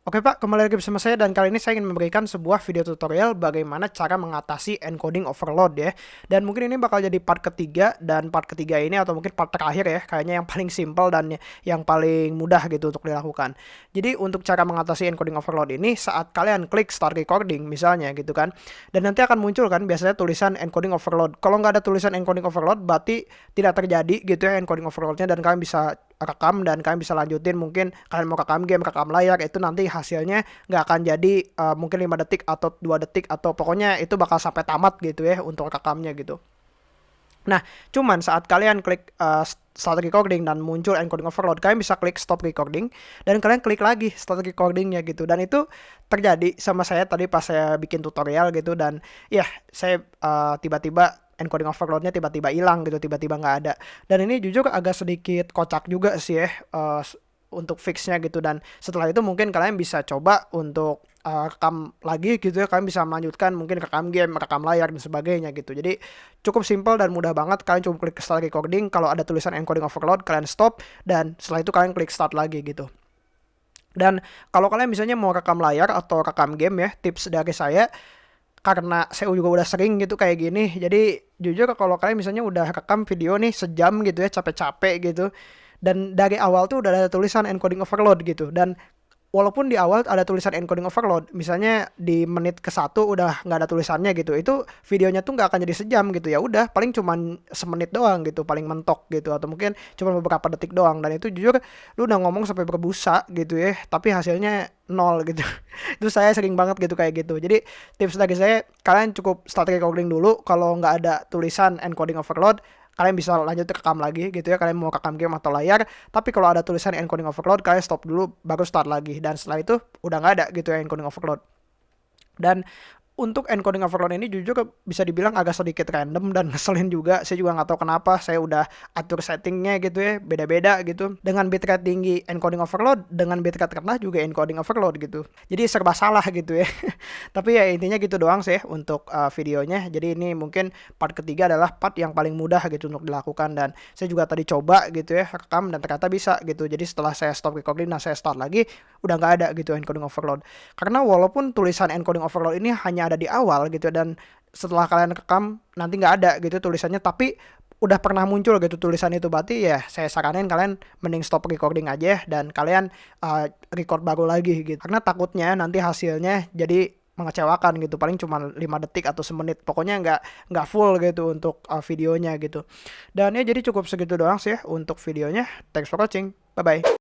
Oke Pak, kembali lagi bersama saya dan kali ini saya ingin memberikan sebuah video tutorial bagaimana cara mengatasi encoding overload ya. Dan mungkin ini bakal jadi part ketiga dan part ketiga ini atau mungkin part terakhir ya, kayaknya yang paling simple dan yang paling mudah gitu untuk dilakukan. Jadi untuk cara mengatasi encoding overload ini saat kalian klik start recording misalnya gitu kan. Dan nanti akan muncul kan biasanya tulisan encoding overload. Kalau nggak ada tulisan encoding overload berarti tidak terjadi gitu ya encoding overloadnya dan kalian bisa rekam dan kalian bisa lanjutin mungkin kalian mau rekam game rekam layar itu nanti hasilnya nggak akan jadi uh, mungkin 5 detik atau dua detik atau pokoknya itu bakal sampai tamat gitu ya untuk rekamnya gitu Nah, cuman saat kalian klik uh, start recording dan muncul encoding overload, kalian bisa klik stop recording dan kalian klik lagi start recordingnya gitu. Dan itu terjadi sama saya tadi pas saya bikin tutorial gitu dan ya saya uh, tiba-tiba encoding overloadnya tiba-tiba hilang gitu tiba-tiba nggak ada. Dan ini jujur agak sedikit kocak juga sih ya uh, untuk fixnya gitu. Dan setelah itu mungkin kalian bisa coba untuk uh, rekam lagi gitu ya. Kalian bisa melanjutkan mungkin rekam game rekam layar dan sebagainya gitu. Jadi cukup simple dan mudah banget. Kalian cukup klik start recording. Kalau ada tulisan encoding overload kalian stop. Dan setelah itu kalian klik start lagi gitu. Dan kalau kalian misalnya mau rekam layar atau rekam game ya tips dari saya karena saya juga udah sering gitu kayak gini. Jadi jujur kalau kalian misalnya udah rekam video nih sejam gitu ya capek-capek gitu. Dan dari awal tuh udah ada tulisan encoding overload gitu. Dan walaupun di awal ada tulisan encoding overload, misalnya di menit ke satu udah nggak ada tulisannya gitu, itu videonya tuh nggak akan jadi sejam gitu. Ya, udah paling cuma semenit doang gitu, paling mentok gitu, atau mungkin cuma beberapa detik doang, dan itu jujur lu udah ngomong sampai berbusa gitu ya, tapi hasilnya nol gitu, itu saya sering banget gitu kayak gitu, jadi tips dari saya kalian cukup start recording dulu, kalau nggak ada tulisan encoding overload, kalian bisa lanjut rekam lagi gitu ya kalian mau rekam game atau layar. Tapi kalau ada tulisan encoding overload kalian stop dulu baru start lagi. Dan setelah itu udah nggak ada gitu ya encoding overload. Dan untuk encoding overload ini jujur bisa dibilang agak sedikit random dan ngeselin juga. Saya juga nggak tahu kenapa. Saya udah atur settingnya gitu ya, beda-beda gitu. Dengan bitrate tinggi encoding overload, dengan bitrate rendah juga encoding overload gitu. Jadi serba salah gitu ya. Tapi ya intinya gitu doang sih untuk uh, videonya. Jadi ini mungkin part ketiga adalah part yang paling mudah gitu untuk dilakukan dan saya juga tadi coba gitu ya rekam dan ternyata bisa gitu. Jadi setelah saya stop recording dan saya start lagi udah nggak ada gitu encoding overload. Karena walaupun tulisan encoding overload ini hanya ada di awal gitu dan setelah kalian rekam nanti nggak ada gitu tulisannya. Tapi udah pernah muncul gitu tulisan itu berarti ya saya saranin kalian mending stop recording aja dan kalian uh, record baru lagi gitu. Karena takutnya nanti hasilnya jadi mengecewakan gitu paling cuma 5 detik atau semenit. Pokoknya nggak nggak full gitu untuk uh, videonya gitu. Dan ya jadi cukup segitu doang sih ya untuk videonya. Thanks for watching. Bye bye